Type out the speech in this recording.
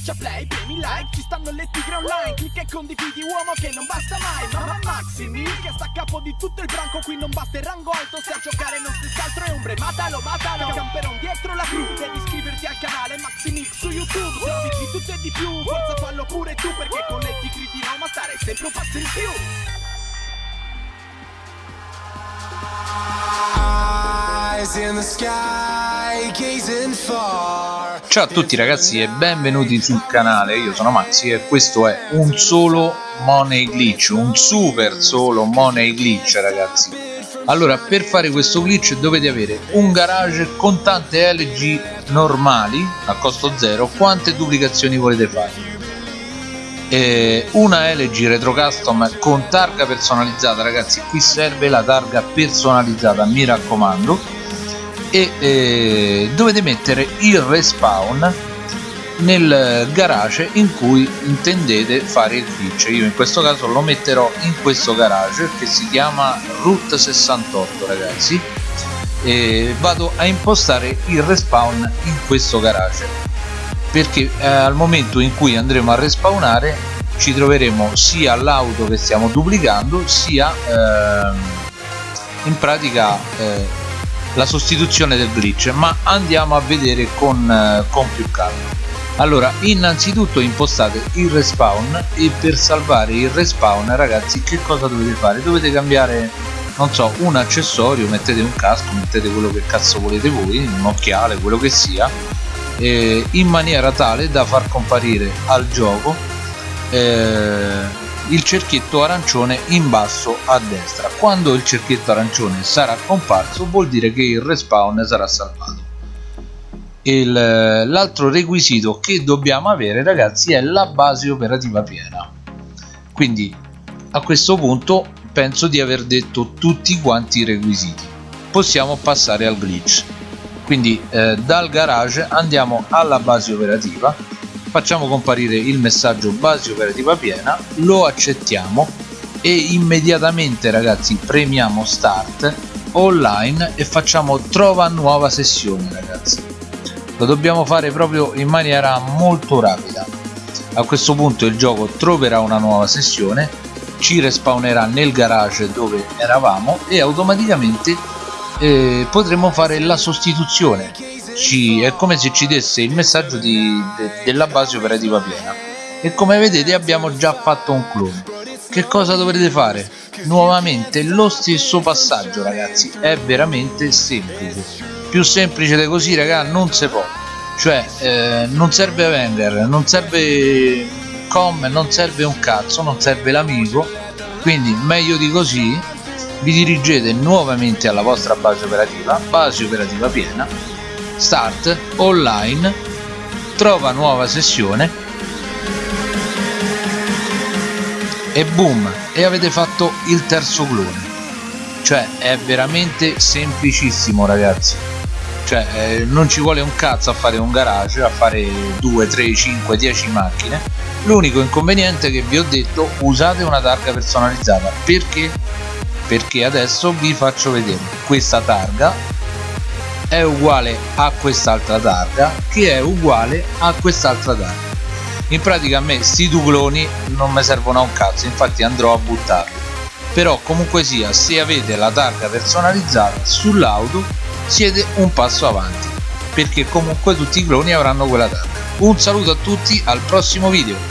Schiaccia play, premi like, ci stanno le tigre online Clicca e condividi uomo che non basta mai Mamma Maximi, che sta a capo di tutto il branco Qui non basta il rango alto, se a giocare non stessi altro è ombre Matalo, matalo, camperon dietro la cru Devi iscriverti al canale Maximix su YouTube Servizi tutto e di più, forza fallo pure tu Perché con le tigri di Roma stare sempre un passo in più Eyes in the sky. Ciao a tutti ragazzi e benvenuti sul canale, io sono Maxi e questo è un solo Money Glitch, un super solo Money Glitch ragazzi. Allora per fare questo glitch dovete avere un garage con tante LG normali a costo zero, quante duplicazioni volete fare? Una LG Retro Custom con targa personalizzata ragazzi qui serve la targa personalizzata mi raccomando e eh, dovete mettere il respawn nel garage in cui intendete fare il glitch. Io in questo caso lo metterò in questo garage che si chiama Route 68 ragazzi. E vado a impostare il respawn in questo garage. Perché eh, al momento in cui andremo a respawnare ci troveremo sia l'auto che stiamo duplicando sia eh, in pratica eh, la sostituzione del glitch ma andiamo a vedere con, eh, con più calma. Allora innanzitutto impostate il respawn e per salvare il respawn ragazzi che cosa dovete fare? Dovete cambiare non so un accessorio mettete un casco mettete quello che cazzo volete voi un occhiale quello che sia eh, in maniera tale da far comparire al gioco eh, il cerchietto arancione in basso a destra. Quando il cerchietto arancione sarà comparso vuol dire che il respawn sarà salvato. L'altro requisito che dobbiamo avere ragazzi è la base operativa piena. Quindi a questo punto penso di aver detto tutti quanti i requisiti. Possiamo passare al glitch. Quindi eh, dal garage andiamo alla base operativa facciamo comparire il messaggio base operativa piena lo accettiamo e immediatamente ragazzi premiamo start online e facciamo trova nuova sessione ragazzi. Lo dobbiamo fare proprio in maniera molto rapida. A questo punto il gioco troverà una nuova sessione ci respawnerà nel garage dove eravamo e automaticamente eh, potremo fare la sostituzione ci, è come se ci desse il messaggio di, de, della base operativa piena. E come vedete abbiamo già fatto un clone. Che cosa dovrete fare? nuovamente lo stesso passaggio ragazzi. È veramente semplice. Più semplice di così raga non si può. Cioè eh, non serve Avenger non serve com non serve un cazzo non serve l'amico. Quindi meglio di così vi dirigete nuovamente alla vostra base operativa, base operativa piena, start, online, trova nuova sessione e boom, e avete fatto il terzo clone. Cioè è veramente semplicissimo ragazzi. Cioè eh, non ci vuole un cazzo a fare un garage, a fare 2, 3, 5, 10 macchine. L'unico inconveniente che vi ho detto, usate una targa personalizzata. Perché? perché adesso vi faccio vedere questa targa è uguale a quest'altra targa che è uguale a quest'altra targa. In pratica a me sti due cloni non mi servono a un cazzo infatti andrò a buttarli. Però comunque sia se avete la targa personalizzata sull'auto siete un passo avanti perché comunque tutti i cloni avranno quella targa. Un saluto a tutti al prossimo video